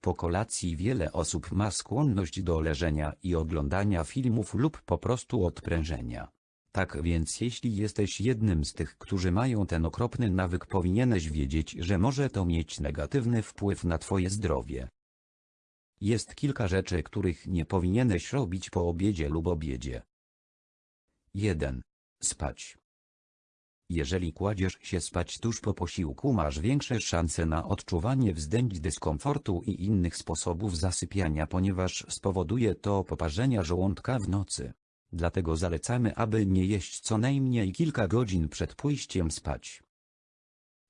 Po kolacji wiele osób ma skłonność do leżenia i oglądania filmów lub po prostu odprężenia. Tak więc jeśli jesteś jednym z tych, którzy mają ten okropny nawyk powinieneś wiedzieć, że może to mieć negatywny wpływ na twoje zdrowie. Jest kilka rzeczy, których nie powinieneś robić po obiedzie lub obiedzie. 1. Spać. Jeżeli kładziesz się spać tuż po posiłku masz większe szanse na odczuwanie wzdęć dyskomfortu i innych sposobów zasypiania ponieważ spowoduje to poparzenia żołądka w nocy. Dlatego zalecamy aby nie jeść co najmniej kilka godzin przed pójściem spać.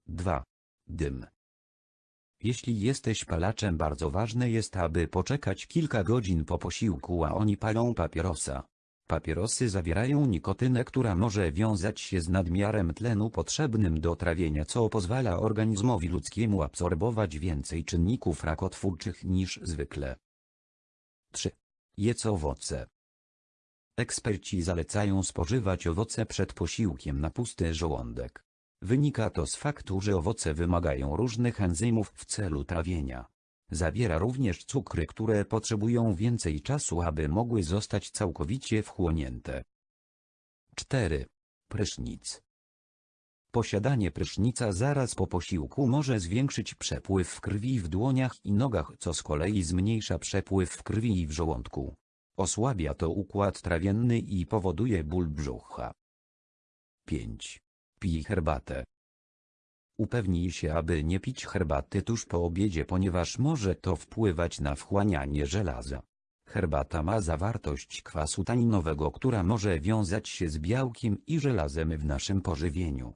2. Dym. Jeśli jesteś palaczem bardzo ważne jest aby poczekać kilka godzin po posiłku a oni palą papierosa. Papierosy zawierają nikotynę, która może wiązać się z nadmiarem tlenu potrzebnym do trawienia, co pozwala organizmowi ludzkiemu absorbować więcej czynników rakotwórczych niż zwykle. 3. Jedz owoce. Eksperci zalecają spożywać owoce przed posiłkiem na pusty żołądek. Wynika to z faktu, że owoce wymagają różnych enzymów w celu trawienia. Zawiera również cukry, które potrzebują więcej czasu, aby mogły zostać całkowicie wchłonięte. 4. Prysznic. Posiadanie prysznica zaraz po posiłku może zwiększyć przepływ krwi w dłoniach i nogach, co z kolei zmniejsza przepływ krwi w żołądku. Osłabia to układ trawienny i powoduje ból brzucha. 5. Pij herbatę. Upewnij się, aby nie pić herbaty tuż po obiedzie, ponieważ może to wpływać na wchłanianie żelaza. Herbata ma zawartość kwasu taninowego, która może wiązać się z białkiem i żelazem w naszym pożywieniu.